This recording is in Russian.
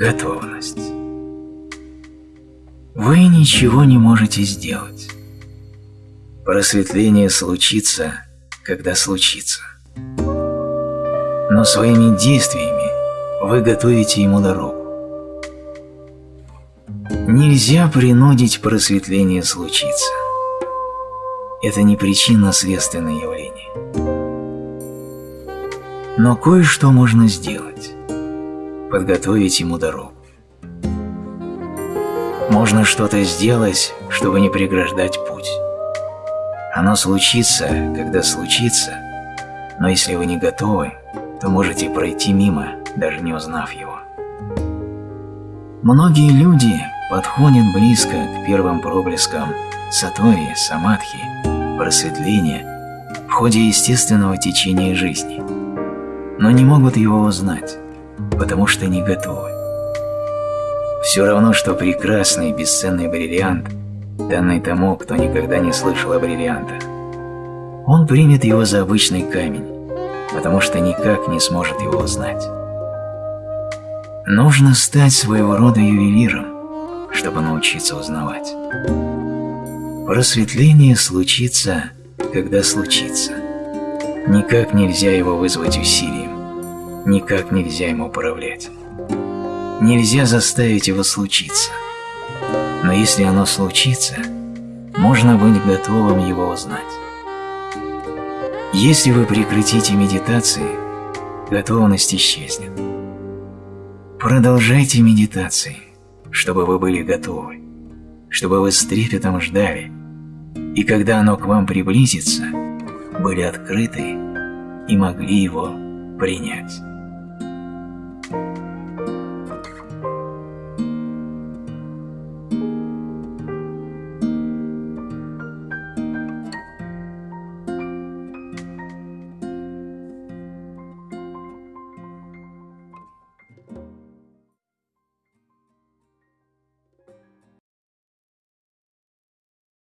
Готовность. Вы ничего не можете сделать. Просветление случится, когда случится. Но своими действиями вы готовите ему дорогу. Нельзя принудить просветление случиться. Это не причинно-следственное явление. Но кое-что можно сделать подготовить ему дорогу. Можно что-то сделать, чтобы не преграждать путь. Оно случится, когда случится, но если вы не готовы, то можете пройти мимо, даже не узнав его. Многие люди подходят близко к первым проблескам сатори, самадхи, просветления в ходе естественного течения жизни, но не могут его узнать потому что не готовы. Все равно, что прекрасный бесценный бриллиант, данный тому, кто никогда не слышал о бриллиантах. Он примет его за обычный камень, потому что никак не сможет его узнать. Нужно стать своего рода ювелиром, чтобы научиться узнавать. Просветление случится, когда случится. Никак нельзя его вызвать усилием никак нельзя ему управлять. Нельзя заставить его случиться. Но если оно случится, можно быть готовым его узнать. Если вы прекратите медитации, готовность исчезнет. Продолжайте медитации, чтобы вы были готовы, чтобы вы с трепетом ждали, и когда оно к вам приблизится, были открыты и могли его принять.